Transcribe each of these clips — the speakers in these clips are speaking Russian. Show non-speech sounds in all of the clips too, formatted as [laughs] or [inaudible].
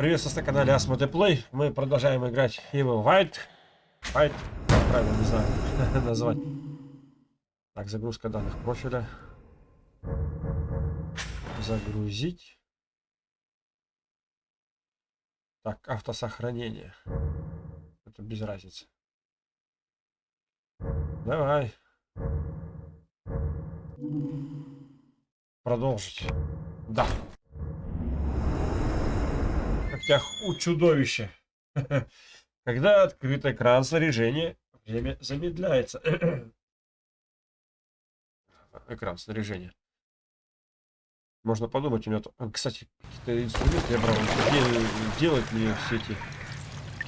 Приветствую на канале Asmode Play. Мы продолжаем играть Evil White. White, правильно не знаю [laughs] назвать. Так, загрузка данных профиля. Загрузить. Так, автосохранение. Это без разницы. Давай. Продолжить. Да. Когтях у чудовища. [laughs] Когда открыт экран снаряжения, время замедляется. [clears throat] экран снаряжения. Можно подумать, у меня... Кстати, какие-то инструменты я брал. Где делать мне все эти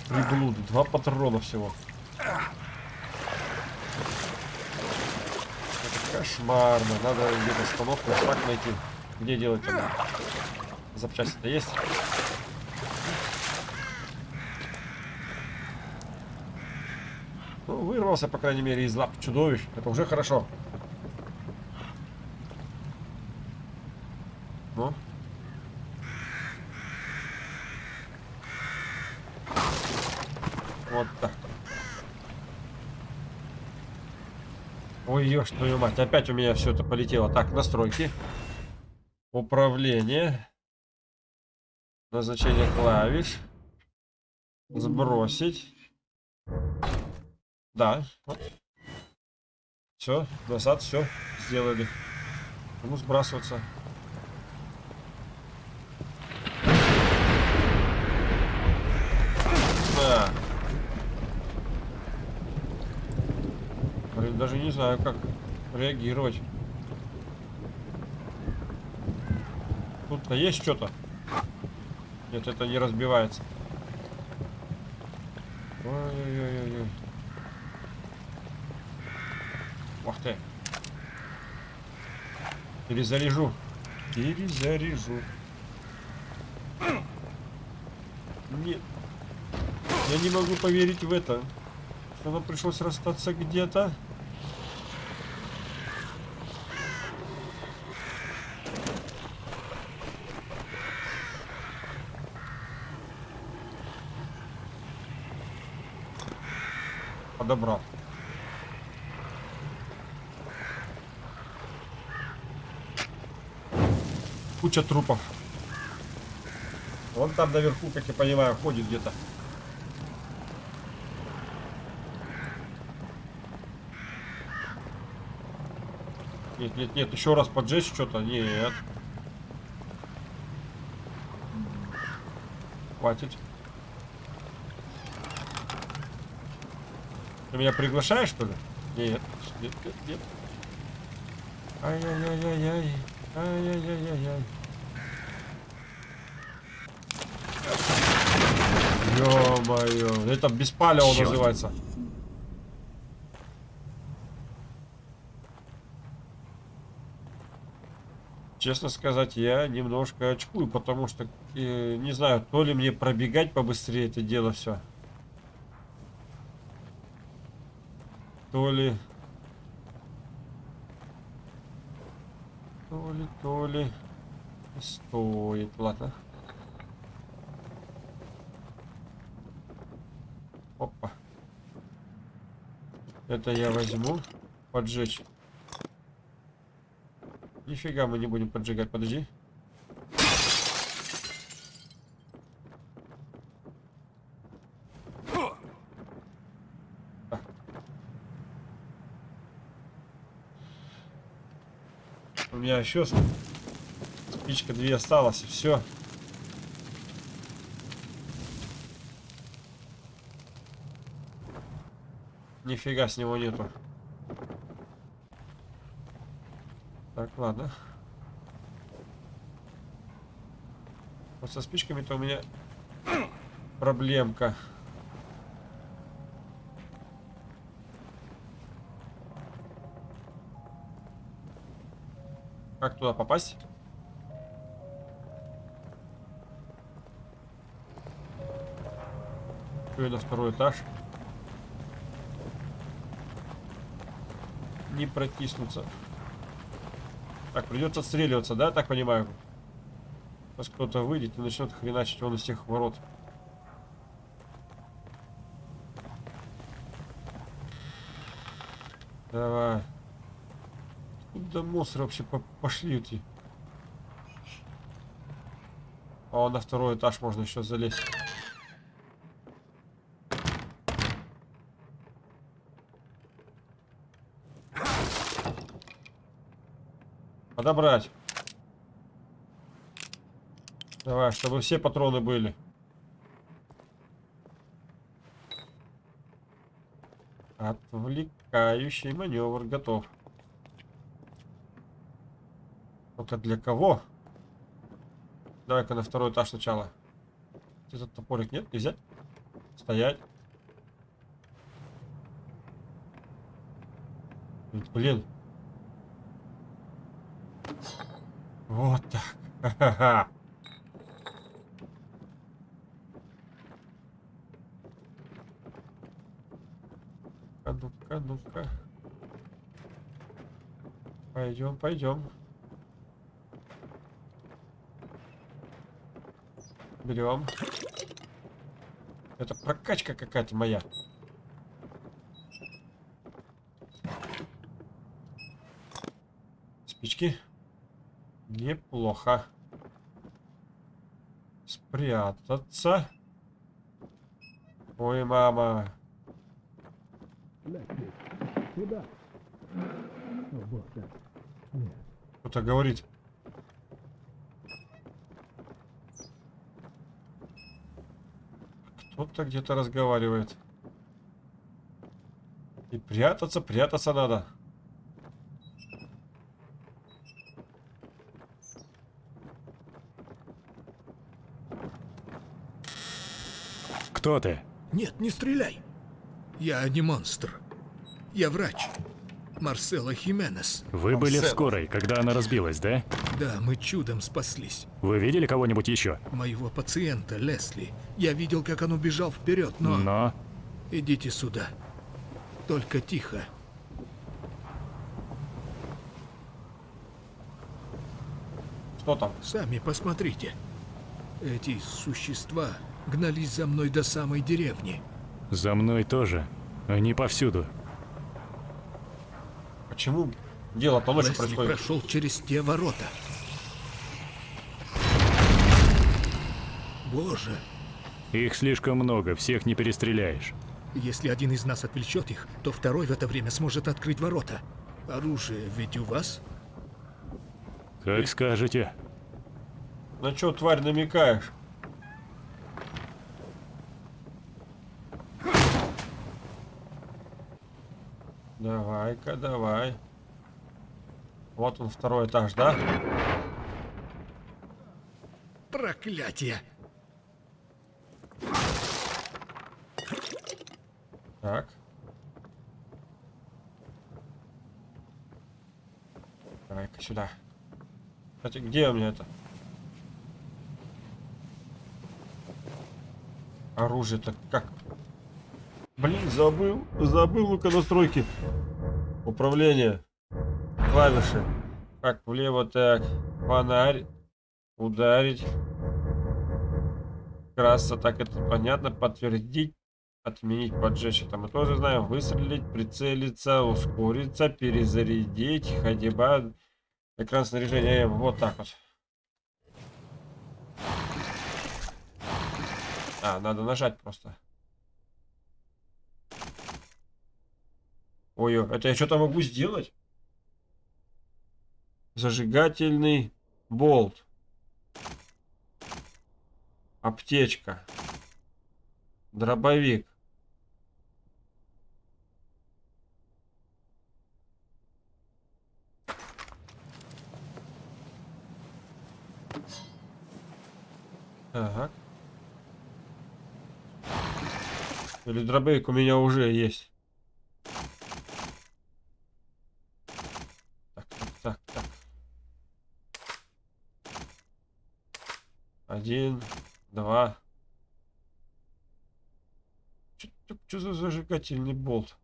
приблуды? Два патрона всего. Кошмарно. Надо где-то остановку так найти. Где делать? Запчасти-то есть? Ну, вырвался, по крайней мере, из лап чудовищ. Это уже хорошо. Ну. Вот так. Ой, ешь твою мать, опять у меня все это полетело. Так, настройки. Управление. Назначение клавиш. Сбросить. Да. Все, назад, все, сделали. Кому сбрасываться? Да. Блин, даже не знаю, как реагировать. Тут-то есть что-то? Нет, это не разбивается. Ой-ой-ой-ой. Ух ты. Перезаряжу. Перезаряжу. Нет. Я не могу поверить в это. Что нам пришлось расстаться где-то. Подобрал. Куча трупов. Вон там наверху, как я понимаю, ходит где-то. Нет, нет, нет, еще раз поджечь что-то? Нет. Хватит. Ты меня приглашаешь, что ли? Нет, нет, нет, нет. Ай-яй-яй-яй-яй. Ай-яй-яй-яй-яй. Ё-моё, это беспалево называется. Честно сказать, я немножко очкую, потому что, э, не знаю, то ли мне пробегать побыстрее это дело все. То ли... То ли, то ли... Стоит, ладно. Опа. Это я возьму. Поджечь. Нифига мы не будем поджигать, подожди. Меня еще спичка две осталось, и все. Нифига с него нету. Так, ладно. Вот со спичками-то у меня [clears throat] проблемка. Как туда попасть? Еще на второй этаж. Не протиснуться. Так, придется отстреливаться, да, так понимаю? Сейчас кто-то выйдет и начнет хреначить вон из тех ворот. Давай. Куда монстры вообще по пошли эти? О, на второй этаж можно еще залезть. Подобрать. Давай, чтобы все патроны были. Отвлекающий маневр готов. Только для кого? Давай-ка на второй этаж сначала. Этот топорик нет? Нельзя? Стоять. Блин. Вот так. Ха-ха-ха. Ну-ка, ну-ка. Пойдем, пойдем. Берем. Это прокачка какая-то моя. Спички. Неплохо. Спрятаться. Ой, мама. Кто-то говорит. Кто-то где-то разговаривает. И прятаться, прятаться надо. Кто ты? Нет, не стреляй. Я не монстр. Я врач. Марсело Хименес. Вы были в скорой, когда она разбилась, да? Да, мы чудом спаслись. Вы видели кого-нибудь еще? Моего пациента, Лесли. Я видел, как он убежал вперед, но... Но... Идите сюда. Только тихо. Что там? Сами посмотрите. Эти существа гнались за мной до самой деревни. За мной тоже. Они повсюду. Почему дело-то Лесли происходит? прошел через те ворота. Боже, Их слишком много, всех не перестреляешь. если один из нас отвлечет их, то второй в это время сможет открыть ворота. Оружие ведь у вас? Как скажете. На что, тварь, намекаешь? Давай-ка, давай. Вот он, второй этаж, да? Проклятие! Так. Давай-ка сюда. Кстати, где у меня это? Оружие-то как? Блин, забыл. Забыл, ну-ка, настройки. Управление. Клавиши. Как влево, так. Фонарь. Ударить. Краса, так это понятно. Подтвердить. Отменить, поджечь. Это мы тоже знаем. Выстрелить, прицелиться, ускориться, перезарядить. Ходьба. Экран снаряжения. Вот так вот. А, надо нажать просто. Ой, это я что-то могу сделать? Зажигательный болт. Аптечка. Дробовик. Так. Или дробовик у меня уже есть. Так, так, так, так. Один, два. Что за зажигательный болт?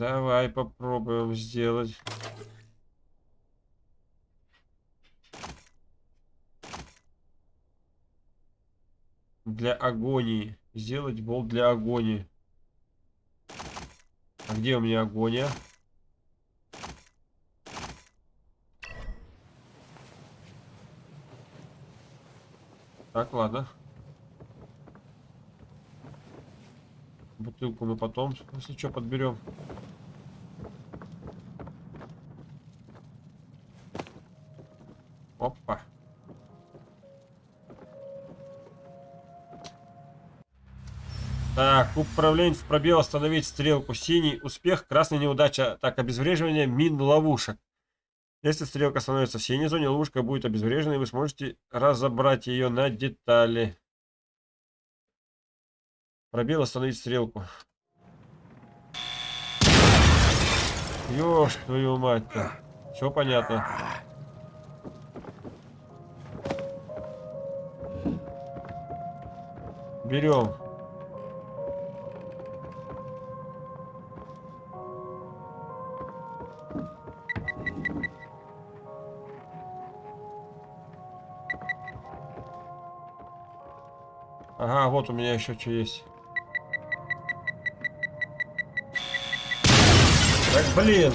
Давай попробуем сделать. Для агонии. Сделать болт для агонии. А где у меня агония? Так, ладно. Бутылку мы потом, если что, подберем. Опа. Так, управление в пробел остановить стрелку. Синий успех, красный неудача. Так, обезвреживание мин ловушек. Если стрелка становится в синей зоне, ловушка будет обезврежена, и вы сможете разобрать ее на детали. Пробел остановить стрелку. Ёж, твою мать-то. Все понятно. Берем. Ага, вот у меня еще что есть. Так, блин.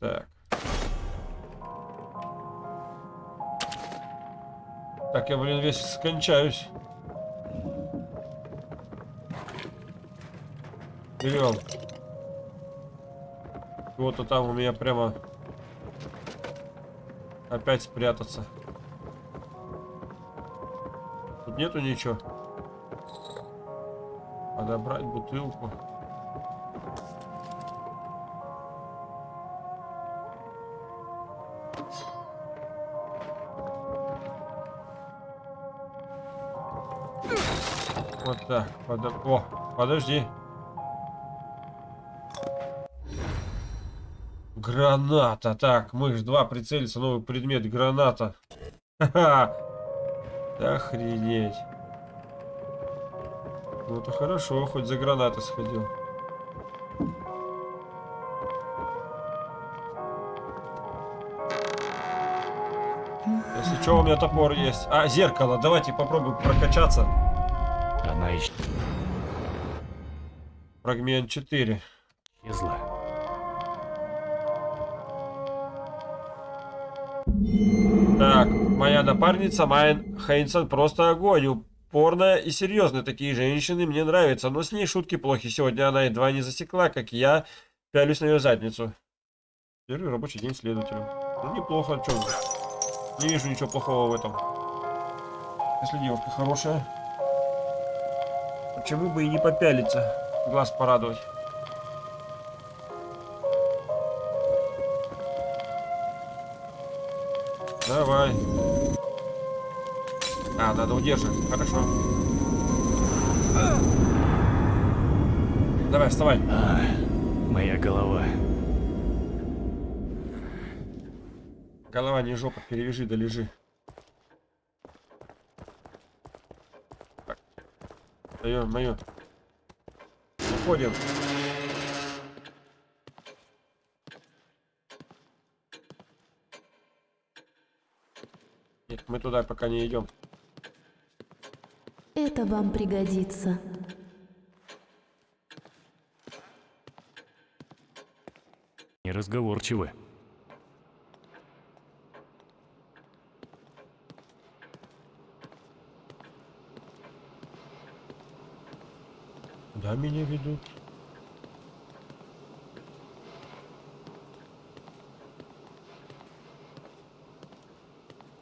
Так. Так, я, блин, весь скончаюсь. Берем. Вот-то там у меня прямо опять спрятаться. Тут нету ничего. Подобрать бутылку. Вот так. Подо... О, подожди. Граната. Так, мышь 2 прицелиться. Новый предмет. Граната. Ха-ха. Охренеть. Ну это хорошо, хоть за гранаты сходил. Если что, у меня топор есть. А, зеркало. Давайте попробуем прокачаться. Она Фрагмент 4. Напарница Майн Хейнсон просто огонь. Упорная и серьезная. Такие женщины мне нравятся, но с ней шутки плохи. Сегодня она едва не засекла, как я пялюсь на ее задницу. Первый рабочий день следователем. Ну, неплохо, что Не вижу ничего плохого в этом. Если девушка хорошая. Почему бы и не попялиться? Глаз порадовать. Давай. А, надо удерживать. Хорошо. Давай, вставай. А, моя голова. Голова не жопа, перевяжи да лежи. Так. Даем мою. Уходим. Нет, мы туда пока не идем. Это вам пригодится. Неразговорчивы. Куда меня ведут?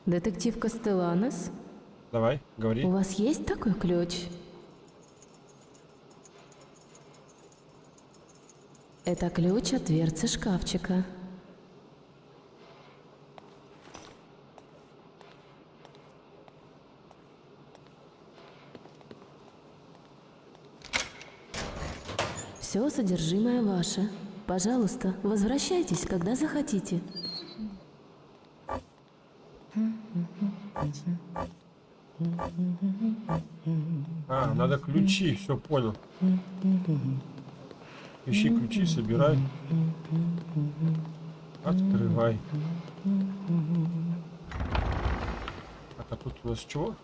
Детектив Кастеланес, Давай, говори. у вас есть такой ключ? Это ключ от дверцы шкафчика. Все содержимое ваше. Пожалуйста, возвращайтесь, когда захотите. А, надо ключи, все понял. Ищи ключи, собирай. Открывай. Так, а тут у нас чего?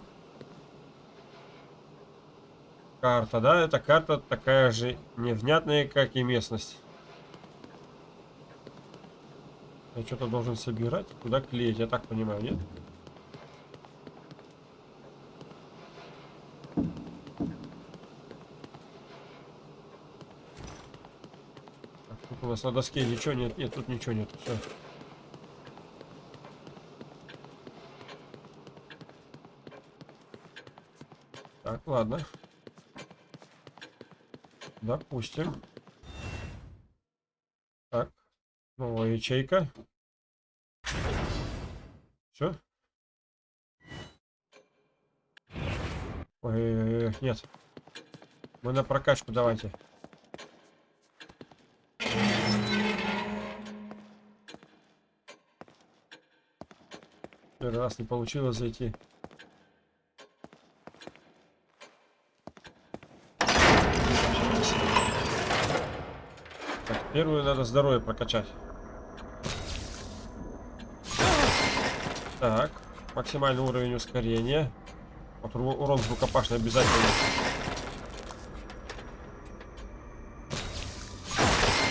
Карта, да? Эта карта такая же невнятная, как и местность. Я что-то должен собирать, куда клеить, я так понимаю, нет? Так, тут у нас на доске ничего нет, нет, тут ничего нет, все. Так, ладно. Допустим. Так. Новая ячейка. Все? Ой, нет. Мы на прокачку давайте. Первый раз не получилось зайти. Так, первую надо здоровье прокачать. Так, максимальный уровень ускорения. Вот урон рукопашный обязательно.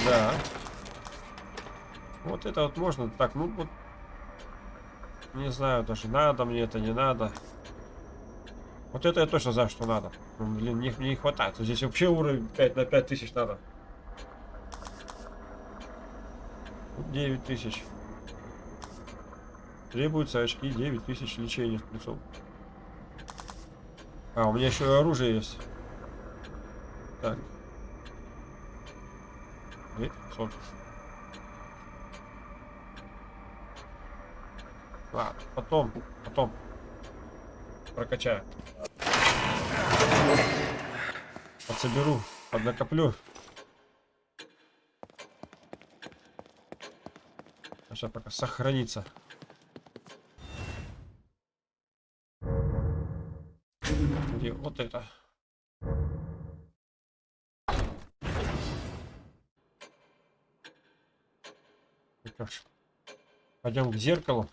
Да. Вот это вот можно. Так, ну вот. Не знаю даже, надо мне это, не надо. Вот это я точно знаю, что надо. Ну, блин, мне, мне не хватает. Здесь вообще уровень 5 на 5 тысяч надо. 9 тысяч. Требуются очки 9 тысяч лечения спецов. А, у меня еще и оружие есть. Так. 900. Ладно, потом, потом. Прокачаю. Подсоберу, поднакоплю. Сейчас пока сохранится. Где вот это? Пойдем к зеркалу.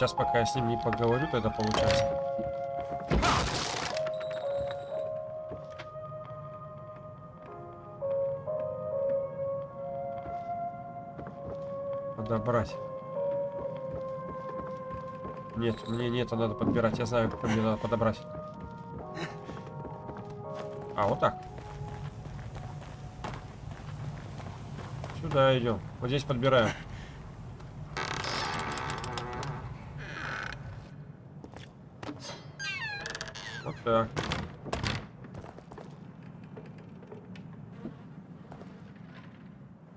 Сейчас, пока я с ним не поговорю, тогда получается. Подобрать. Нет, мне не это надо подбирать. Я знаю, что мне надо подобрать. А, вот так. Сюда идем. Вот здесь подбираем. Так.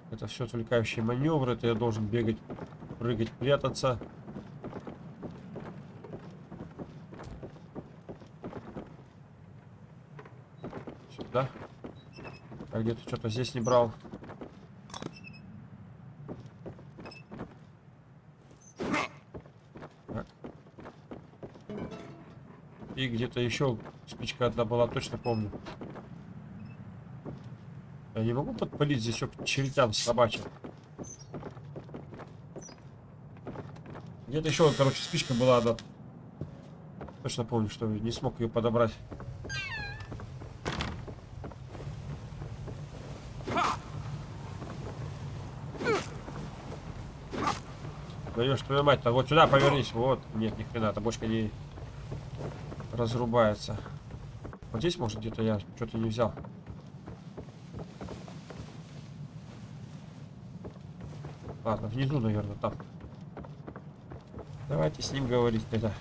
Это все отвлекающие маневры. Это я должен бегать, прыгать, прятаться. Сюда. А где-то что-то здесь не брал. И где-то еще спичка одна была, точно помню. Я не могу подпалить здесь все к чертям собачьим. Где-то еще, короче, спичка была одна. Точно помню, что не смог ее подобрать. Даешь твою мать-то, вот сюда повернись. Вот. Нет, ни хрена, бочка не разрубается. Вот здесь, может, где-то я что-то не взял. Ладно, внизу, наверное, там. Давайте с ним говорить тогда.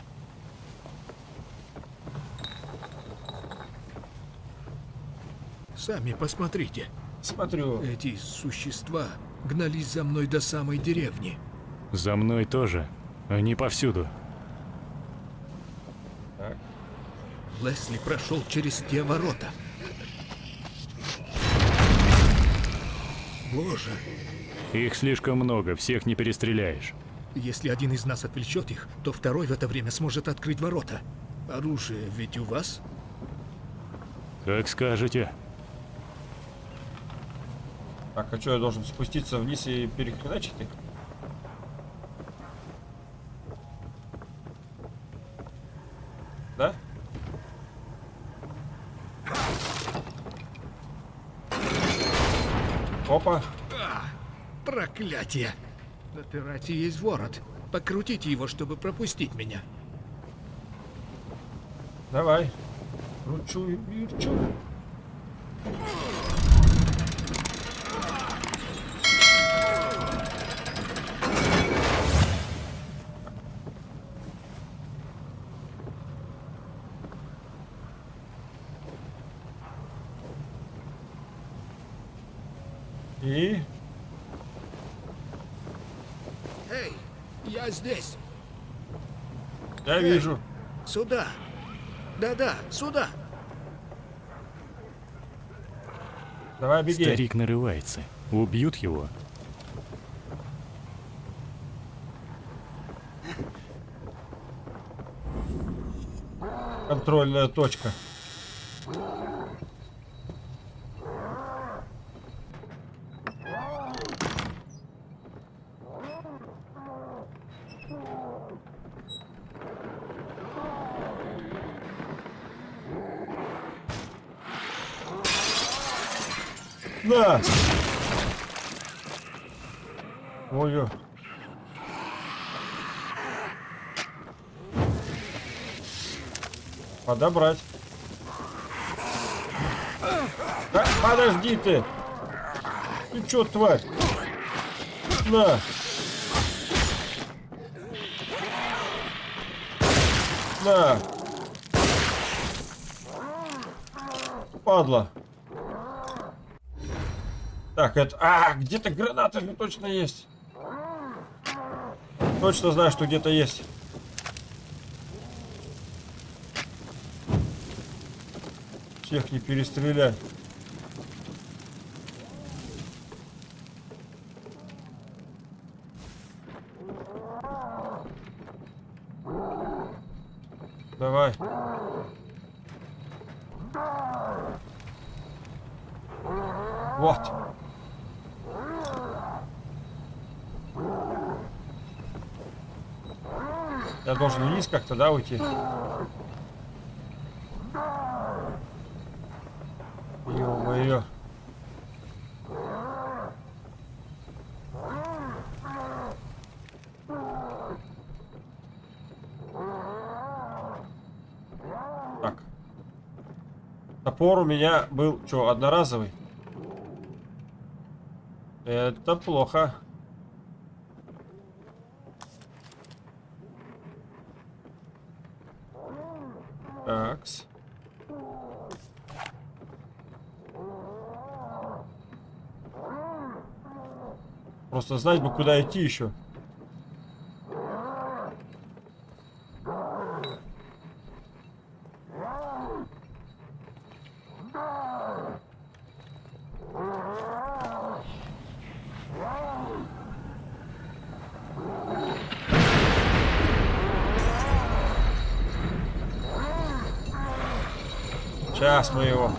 Сами посмотрите. Смотрю. Эти существа гнались за мной до самой деревни. За мной тоже. Они повсюду. Так. Лесли прошел через те ворота. Боже, Их слишком много, всех не перестреляешь. если один из нас отвлечет их, то второй в это время сможет открыть ворота. Оружие ведь у вас? Как скажете. Так, а что, я должен спуститься вниз и перехреначить их? Да? Опа. Проклятие! На террасе есть ворот. Покрутите его, чтобы пропустить меня. Давай. Кручу и верчу. И Эй, я здесь. я вижу. Сюда. Да-да, сюда. Давай беги. Старик нарывается. Убьют его. Контрольная точка. На! Ой-ой. Подобрать. Да, подожди ты! Ты чё, тварь? На! На! Падла! Так, это... А, где-то гранаты же точно есть. Точно знаю, что где-то есть. Всех не перестрелять. Давай. Вот. Я должен вниз как-то, да, уйти? Топор у меня был, что, одноразовый? Это плохо. Такс. Просто знать бы, куда идти еще. Сейчас мы его.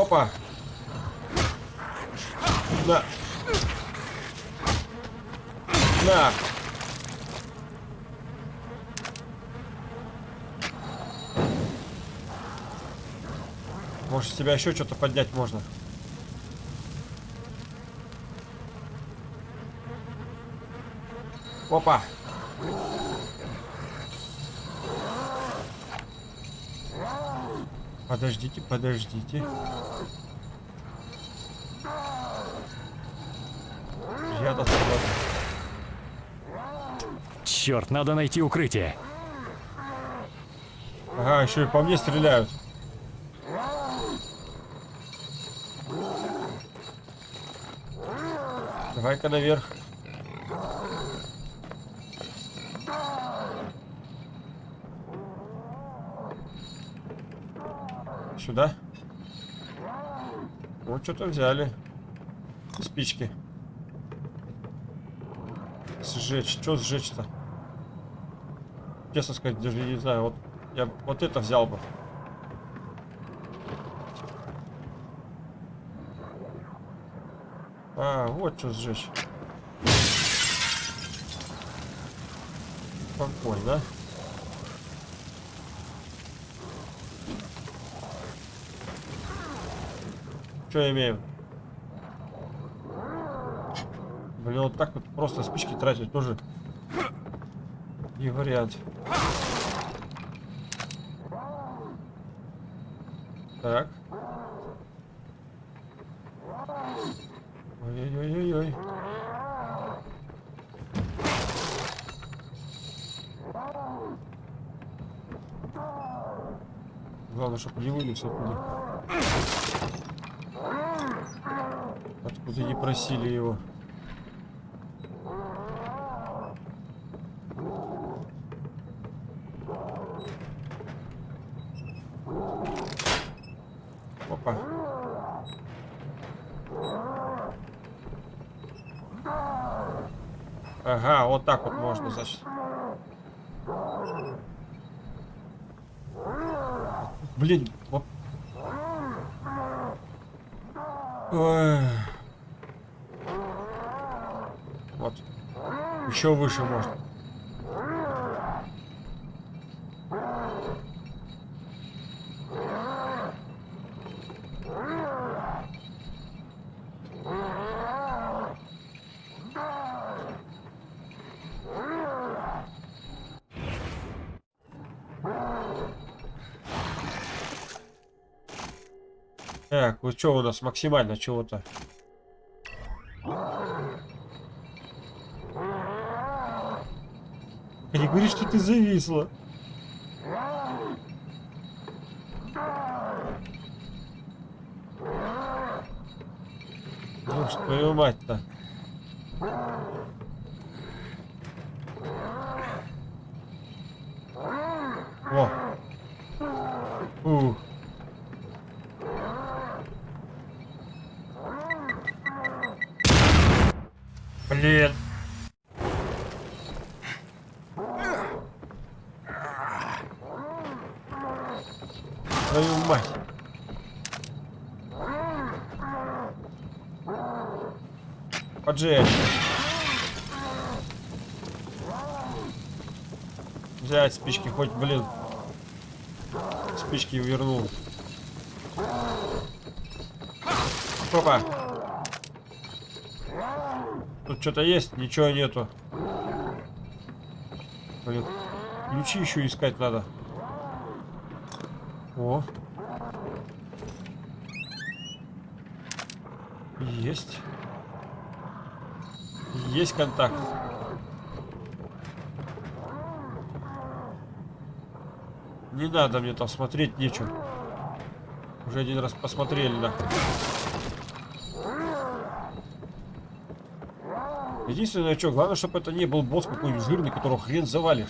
Опа. На. На. Может, с тебя еще что-то поднять можно? Опа. Подождите, подождите. Я свободен. Черт, надо найти укрытие. Ага, еще и по мне стреляют. Давай-ка наверх. Сюда. Вот что-то взяли. Спички. Сжечь. Что сжечь-то? Честно сказать, даже не знаю. Вот я вот это взял бы. А, вот что сжечь. Спокойно. Что имеем? Блин, вот так вот просто спички тратить тоже не вариант. Так. Ой-ой-ой-ой. Главное, чтобы не вылез оттуда. Откуда не просили его. Опа. Ага, вот так вот можно, значит. Блин, вот. Вот. Еще выше можно. Так, вот что у нас максимально чего-то? Не говори, что ты зависла. Ну что, твою мать-то. О. Ух. Блин. Твою мать. Поджечь. Взять спички, хоть, блин. Спички вернул. Опа. Что-то есть? Ничего нету. Блин. Ключи еще искать надо. О. Есть. Есть контакт. Не надо мне там смотреть нечего. Уже один раз посмотрели, да. Единственное, что, главное, чтобы это не был босс какой-нибудь жирный, которого хрен завалишь.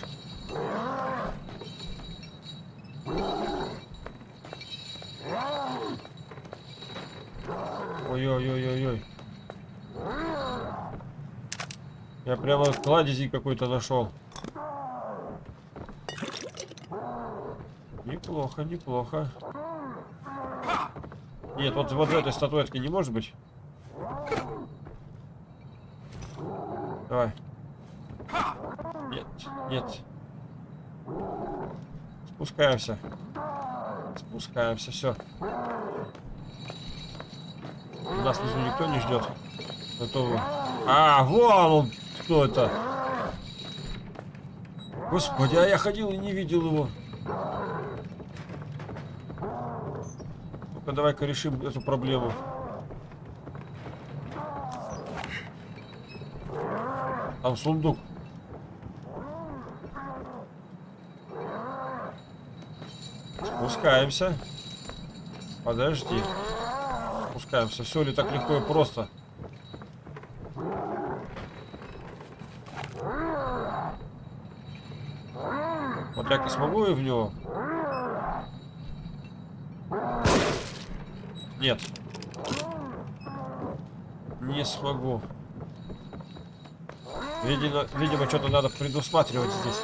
Ой-ой-ой-ой-ой. Я прямо кладези какой-то нашел. Неплохо, неплохо. Нет, вот, вот в этой статуэтке не может быть. Давай. Нет, нет. Спускаемся. Спускаемся, все. Нас внизу никто не ждет. Готовы. А, вон он, кто это? Господи, а я ходил и не видел его. Ну-ка, давай-ка решим эту проблему. Там сундук. Спускаемся. Подожди. Спускаемся. Все ли так легко и просто? Вот и смогу и в него? Нет. Не смогу. Видимо, видимо что-то надо предусматривать здесь.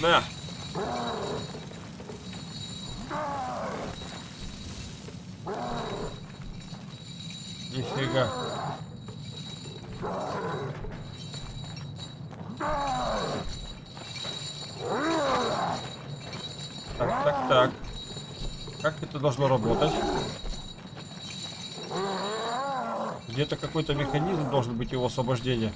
На. Нифига. Так, так, так. Как это должно работать? Где-то какой-то механизм должен быть его освобождения.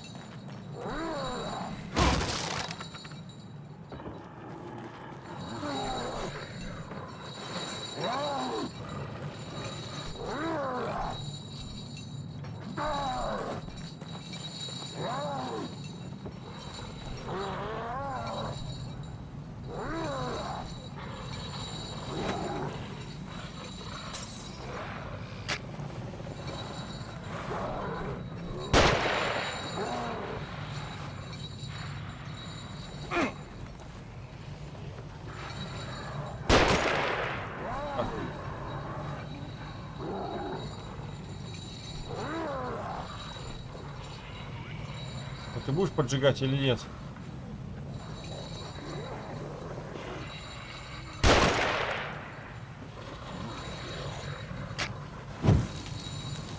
А ты будешь поджигать или нет?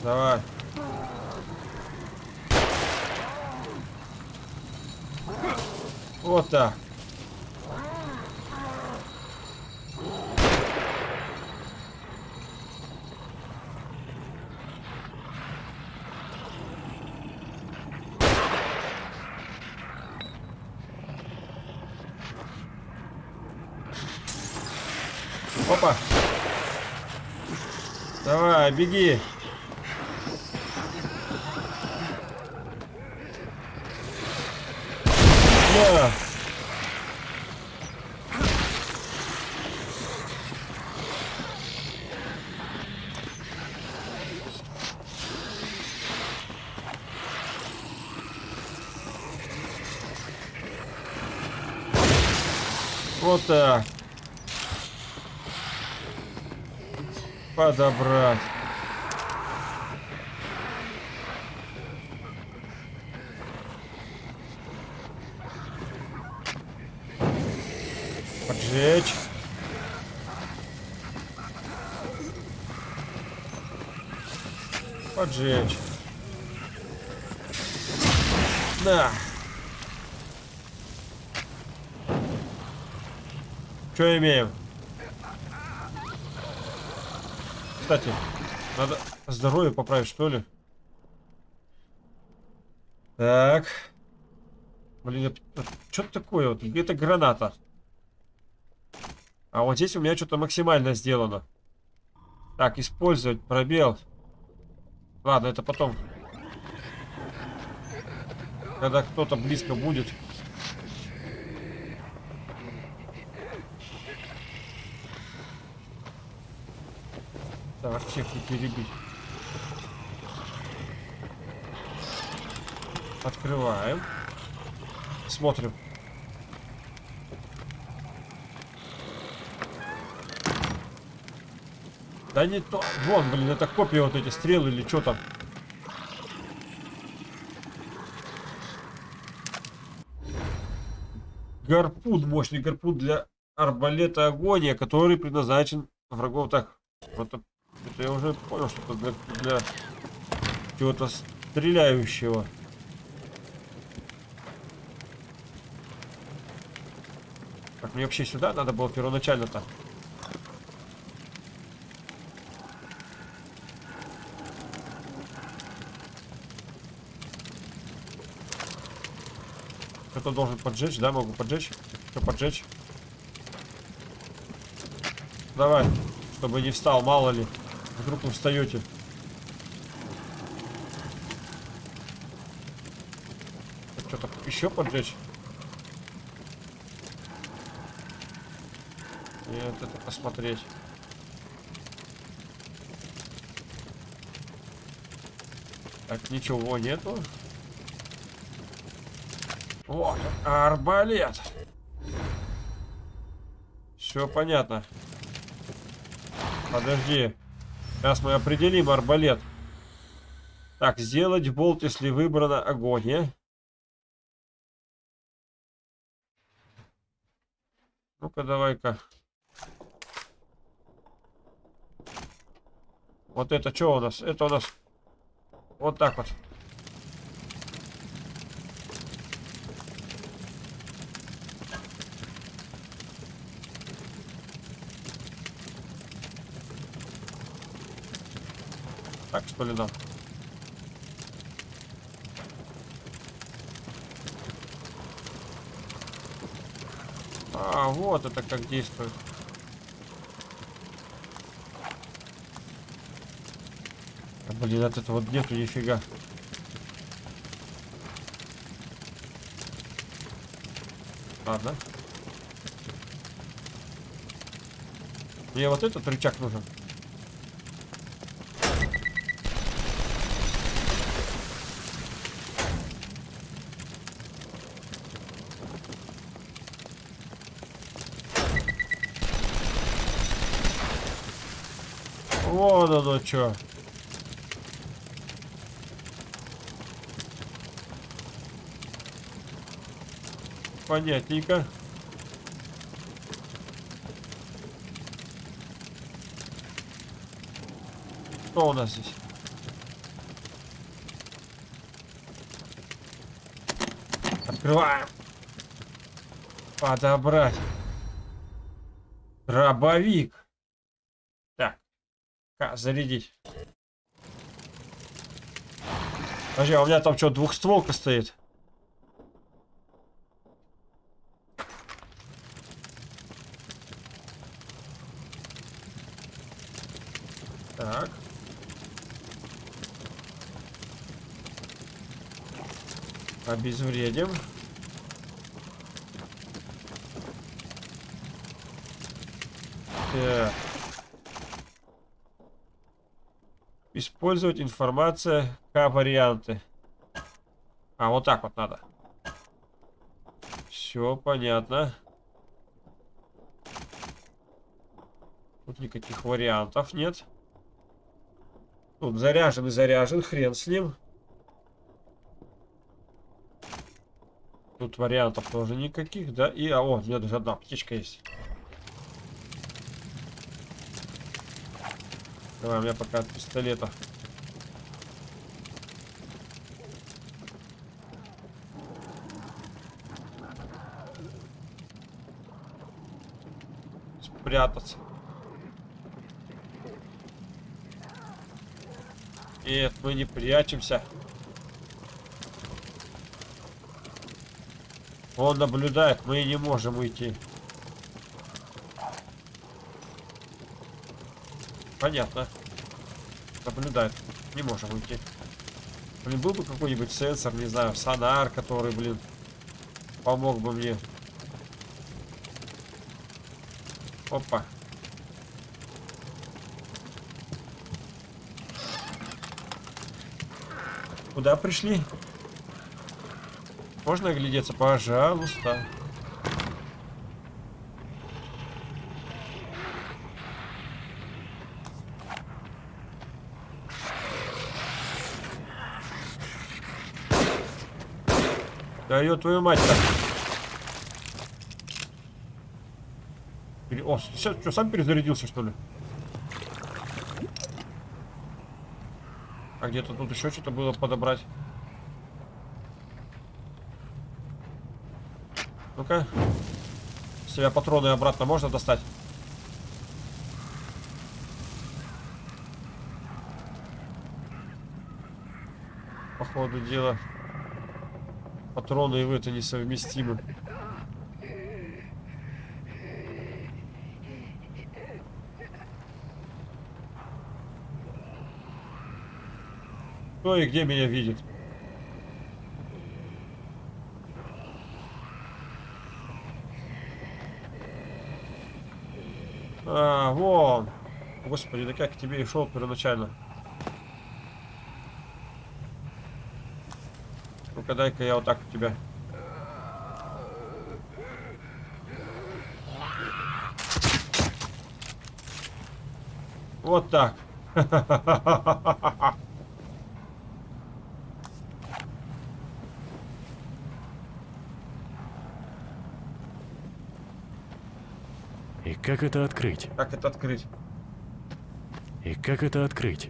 Давай. Вот так. Опа. Давай, беги. Да. Вот так. Подобрать. Поджечь. Поджечь. На. Что имеем? Кстати, надо здоровье поправить, что ли? Так. Блин, что такое? Вот где-то граната. А вот здесь у меня что-то максимально сделано. Так, использовать пробел. Ладно, это потом. Когда кто-то близко будет. Так, не перебить. Открываем. Смотрим. Да не то. Вон, блин, это копия вот эти стрелы или что там. Гарпун, мощный гарпун для арбалета агония, который предназначен врагов. Так, вот это, это я уже понял, что это для, для чего-то стреляющего. Так, мне вообще сюда надо было первоначально-то. Кто-то должен поджечь, да? Могу поджечь. Что поджечь? Давай. Чтобы не встал, мало ли. Вдруг вы встаете. Что-то еще поджечь? Нет, это посмотреть. Так, ничего нету. О, арбалет. Все понятно. Подожди. Сейчас мы определим арбалет. Так, сделать болт, если выбрано огонь. Ну-ка, давай-ка. Вот это что у нас? Это у нас вот так вот. Ли нам? А, вот это как действует. А, блин, от этого нету нифига. Ладно. Мне вот этот рычаг нужен. Вон оно что. Понятненько. Что у нас здесь? Открываем. Подобрать. Дробовик. Зарядить. Подожди, а у меня там что, двухстволка стоит? Так. Обезвредим. Так. Использовать информация К-варианты. А, вот так вот надо. Все понятно. Тут никаких вариантов нет. Тут заряжен и заряжен, хрен с ним. Тут вариантов тоже никаких, да? И, а, о, меня даже одна птичка есть. Давай, у меня пока от пистолета. Спрятаться. Нет, мы не прячемся. Он наблюдает, мы не можем уйти. Понятно. Наблюдает. Не можем уйти. Блин, был бы какой-нибудь сенсор, не знаю, сонар, который, блин, помог бы мне. Опа. Куда пришли? Можно оглядеться? Пожалуйста. Да ее твою мать-то. О, сейчас что, сам перезарядился, что ли? А где-то тут еще что-то было подобрать. Ну-ка. С тебя патроны обратно можно достать? По ходу дела. Патроны и вы это несовместимы. Кто и где меня видит? А, вон. Господи, да как к тебе и шел первоначально. Ну-ка, дай-ка я вот так у тебя. Вот так. [laughs] как это открыть? Как это открыть? И как это открыть?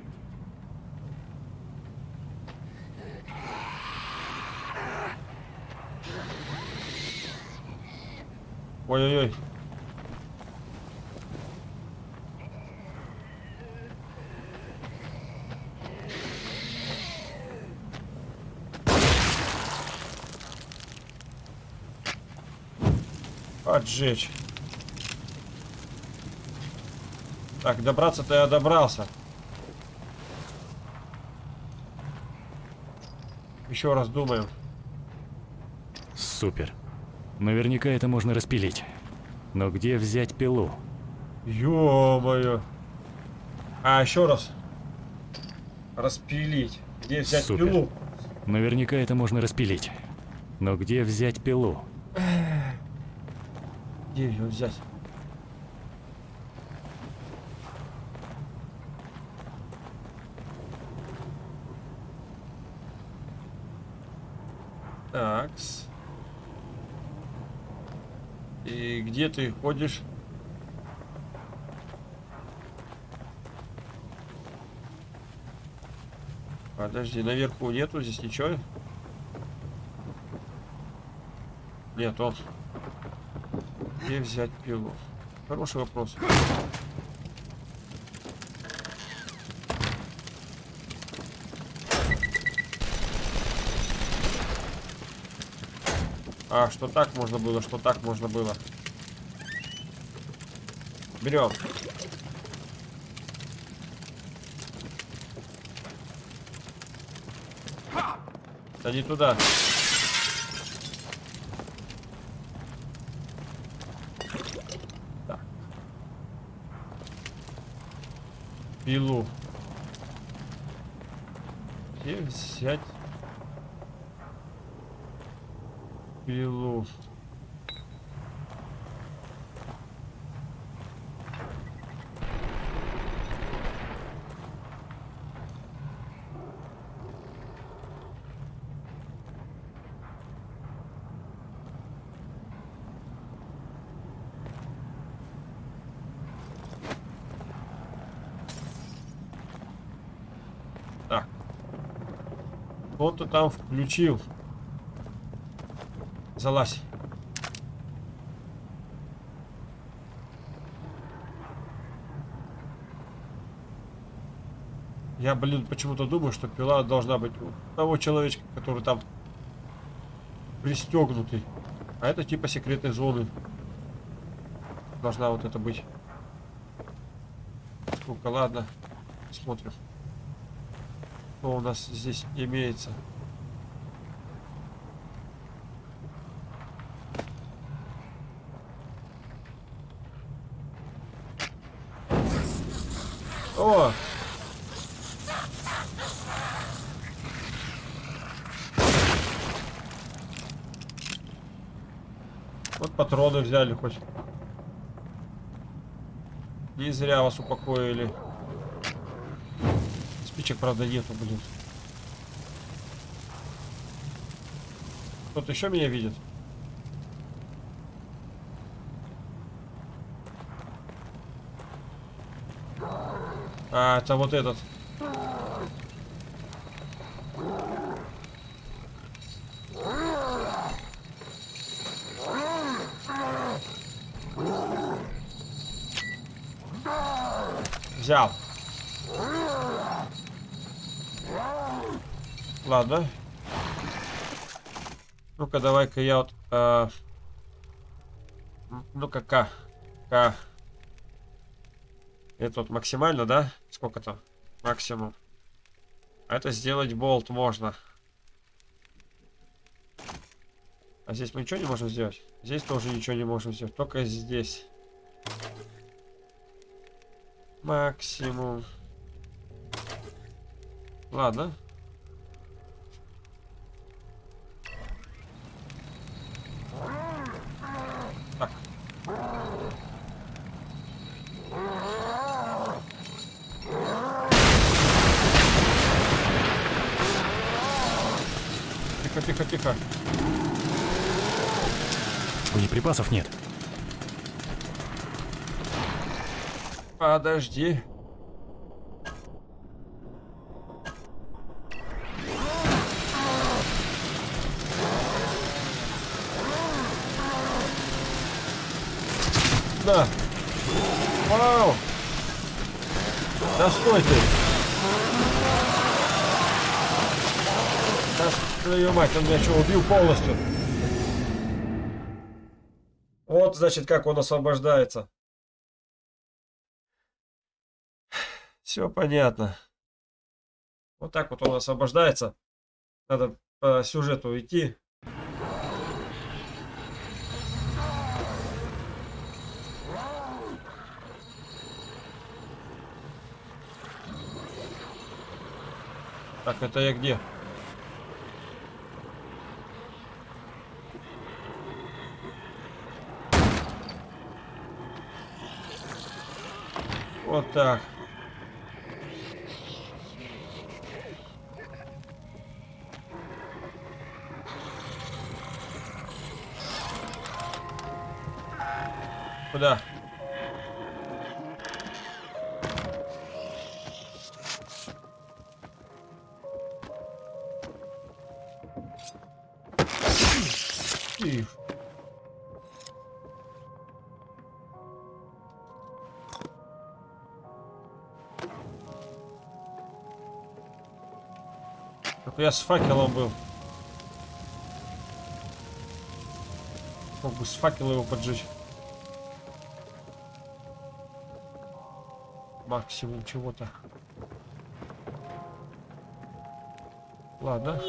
Ой-ой-ой. Отжечь. Так, добраться-то я добрался. Еще раз думаем. Супер. Наверняка это можно распилить. Но где взять пилу? Ё-моё. А, еще раз. Распилить. Где взять Супер. пилу? Наверняка это можно распилить. Но где взять пилу? Где ее взять? Такс. И где ты ходишь? Подожди, наверху нету здесь ничего? Нет, он. Где взять пилу? Хороший вопрос. А, что так можно было, что так можно было. Берем. Да не туда. Так. Пилу. Где взять пилу? Так. Кто-то там включил. Залазь. Я, блин, почему-то думаю, что пила должна быть у того человечка, который там пристегнутый. А это типа секретной зоны. Должна вот это быть. Сколько, ладно. Смотрим. Что у нас здесь имеется. О! Вот патроны взяли хоть. Не зря вас упокоили. Спичек, правда, нету, блин. Кто-то еще меня видит? А, это вот этот. Взял. Ладно. Ну-ка, давай-ка я вот... э, Ну-ка, К. К. Это вот максимально, да? Сколько там? Максимум. Это сделать болт можно. А здесь мы ничего не можем сделать? Здесь тоже ничего не можем сделать. Только здесь. Максимум. Ладно. Тихо, тихо, тихо. Боеприпасов нет. Подожди. Да. Вау. Да стой ты. Да твою мать, он меня что, убил полностью? Вот, значит, как он освобождается. Все понятно. Вот так вот он освобождается. Надо по сюжету идти. Так, это я где? Вот так. Куда? Только я с факелом был. Мог бы с факела его поджечь. Максимум чего-то. Ладно.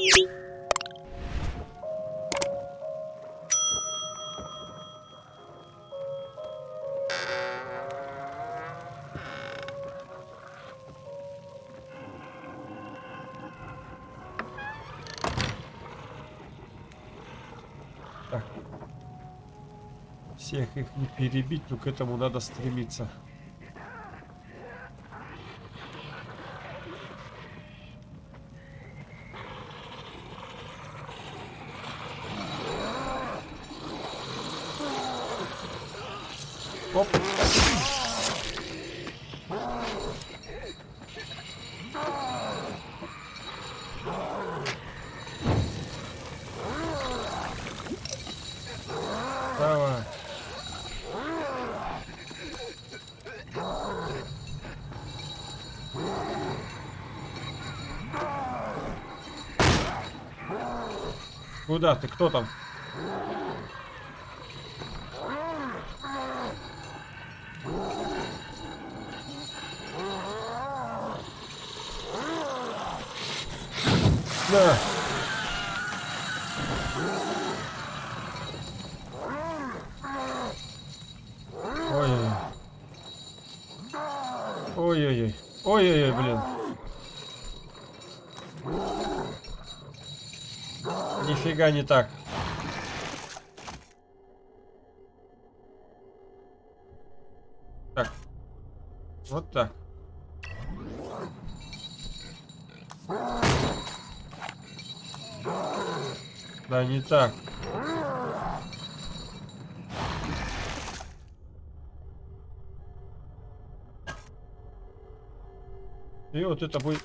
Их не перебить, но к этому надо стремиться. Оп. Давай. Куда ты? Кто там? Да. Ой-ой-ой. Ой-ой-ой. Ой-ой-ой, блин. Нифига не так. Так. Вот так. Да не так. И вот это будет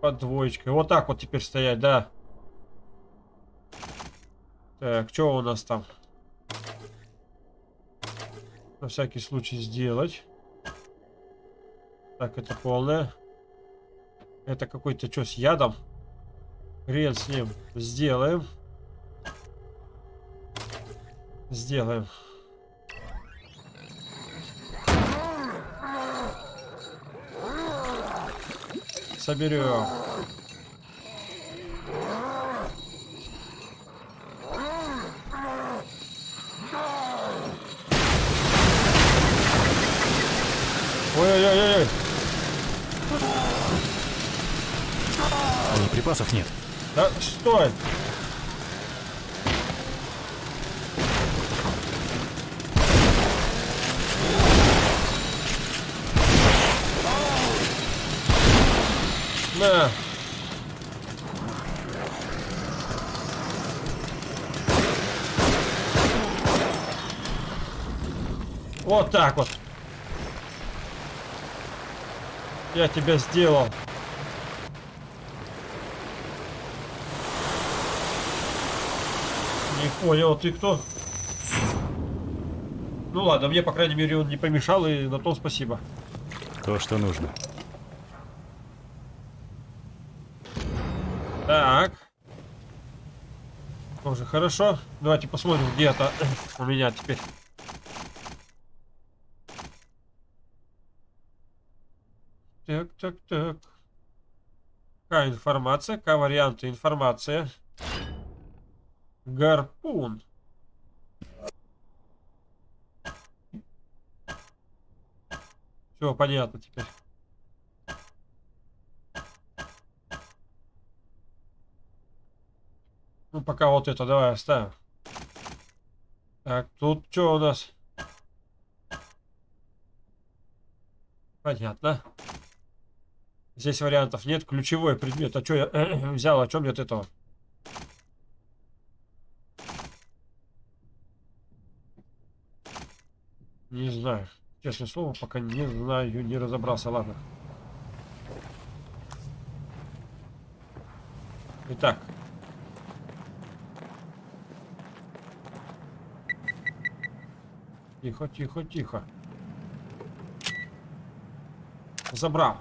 под двоечкой. Вот так вот теперь стоять, да. Так, что у нас там? На всякий случай сделать. Так, это полное. Это какой-то что с ядом? Хрен с ним. Сделаем. Сделаем. Соберем. Ой-ой-ой. Боеприпасов ну, нет. Да стой! Да. Вот так вот. Я тебя сделал. Не понял, ты кто? Ну ладно, мне, по крайней мере, он не помешал, и на том спасибо. То, что нужно. Так. Тоже хорошо. Давайте посмотрим, где это у меня теперь. Так, так. Какая информация? Какая варианты информация? Гарпун. Все понятно теперь. Ну, пока вот это давай оставим. Так, тут что у нас? Понятно. Здесь вариантов нет. Ключевой предмет. А что я взял? О чем нет этого? Не знаю. Честное слово, пока не знаю, не разобрался. Ладно. Итак. Тихо, тихо, тихо. Забрал.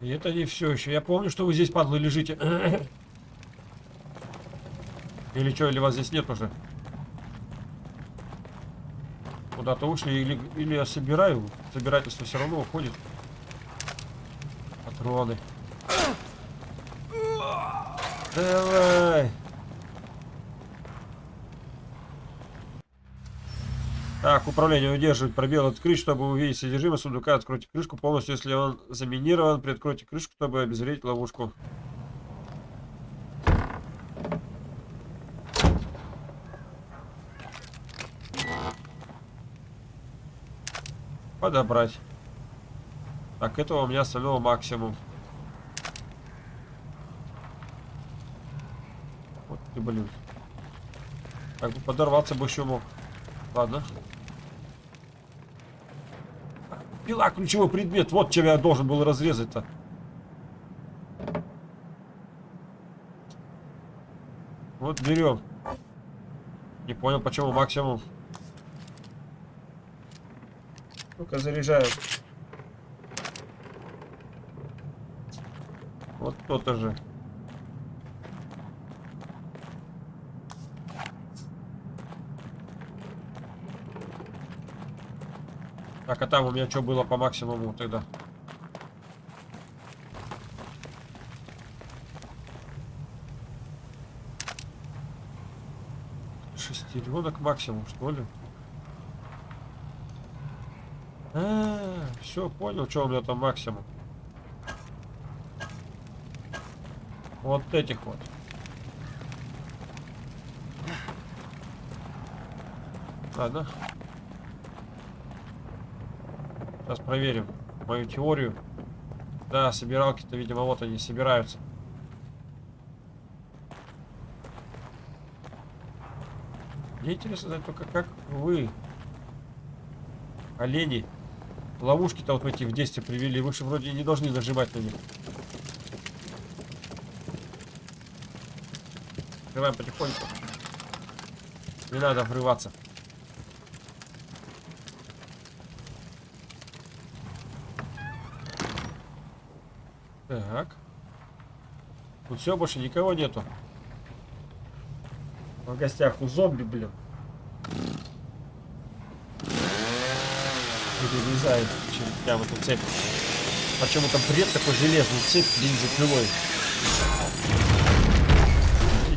И это не все еще. Я помню, что вы здесь, падлы, лежите. [coughs] Или что, или вас здесь нет уже? Куда-то ушли, или, или я собираю. Собирательство все равно уходит. Патроны. [coughs] Давай. Так, управление удерживать пробел открыть, чтобы увидеть содержимое сундука. Откройте крышку полностью, если он заминирован. Приоткройте крышку, чтобы обезвредить ловушку. Подобрать. Так, этого у меня остального максимум. Вот ты, блин. Как бы подорваться бы еще мог. Ладно. Пила ключевой предмет. Вот чем я должен был разрезать-то. Вот берем. Не понял, почему максимум. Ну-ка заряжаю. Вот то-то же. Так, а там у меня что было по максимуму тогда? Шестеренок максимум, что ли? А, все, понял, что у меня там максимум. Вот этих вот. Ладно. Сейчас проверим мою теорию. Да, собиралки-то, видимо, вот они собираются. Мне интересно знать только, как вы, олени, ловушки-то вот эти в действие привели. Вы же вроде не должны нажимать на них. Открываем потихоньку. Не надо врываться. Так. Тут все, больше никого нету. В гостях у зомби, блин. Перерезает прям эту цепь. Почему-то бред такой железный цепь бензопилой.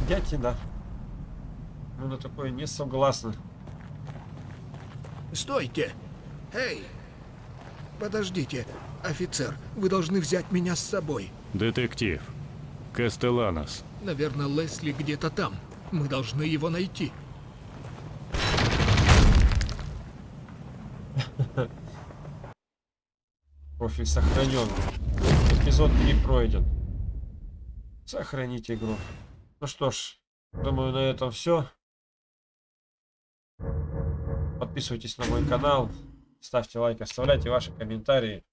Дятина. Ну на такое не согласны. Стойте! Эй! Подождите, офицер, вы должны взять меня с собой. Детектив. Кастеланос. Наверное, Лесли где-то там. Мы должны его найти. Профиль сохранен. Эпизод 3 пройден. Сохранить игру. Ну что ж, думаю на этом все. Подписывайтесь на мой канал, ставьте лайк, оставляйте ваши комментарии.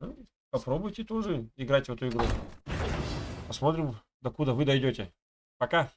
Ну, попробуйте тоже играть в эту игру. Посмотрим, докуда вы дойдете. Пока!